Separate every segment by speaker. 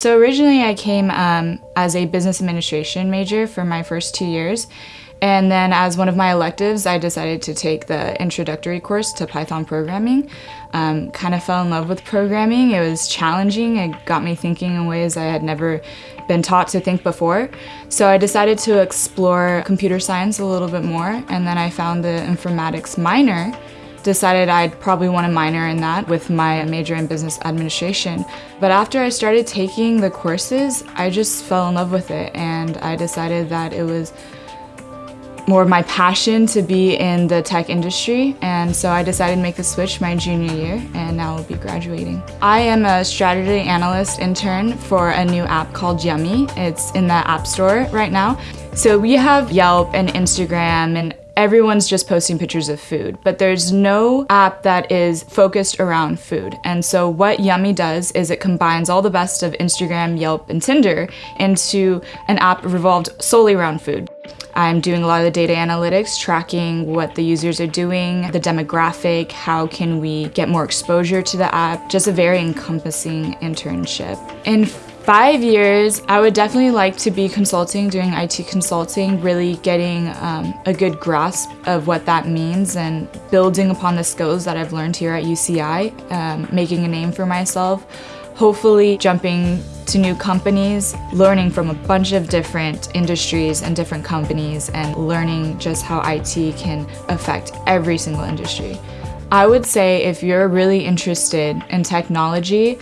Speaker 1: So originally I came um, as a business administration major for my first two years. And then as one of my electives, I decided to take the introductory course to Python programming. Um, kind of fell in love with programming. It was challenging. It got me thinking in ways I had never been taught to think before. So I decided to explore computer science a little bit more. And then I found the informatics minor decided I'd probably want to minor in that with my major in business administration. But after I started taking the courses, I just fell in love with it and I decided that it was more of my passion to be in the tech industry and so I decided to make the switch my junior year and now I'll be graduating. I am a strategy analyst intern for a new app called Yummy. It's in the App Store right now. So we have Yelp and Instagram and everyone's just posting pictures of food, but there's no app that is focused around food. And so what Yummy does is it combines all the best of Instagram, Yelp, and Tinder into an app revolved solely around food. I'm doing a lot of the data analytics, tracking what the users are doing, the demographic, how can we get more exposure to the app, just a very encompassing internship. In five years, I would definitely like to be consulting, doing IT consulting, really getting um, a good grasp of what that means and building upon the skills that I've learned here at UCI, um, making a name for myself, hopefully jumping to new companies, learning from a bunch of different industries and different companies and learning just how IT can affect every single industry. I would say if you're really interested in technology,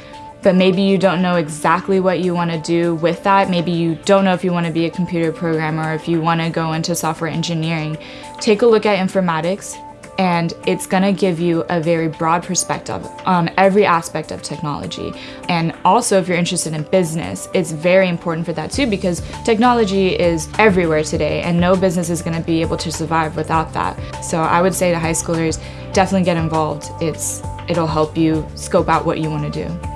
Speaker 1: but maybe you don't know exactly what you want to do with that. Maybe you don't know if you want to be a computer programmer or if you want to go into software engineering. Take a look at informatics and it's going to give you a very broad perspective on every aspect of technology. And also if you're interested in business, it's very important for that too because technology is everywhere today and no business is going to be able to survive without that. So I would say to high schoolers, definitely get involved. It's, it'll help you scope out what you want to do.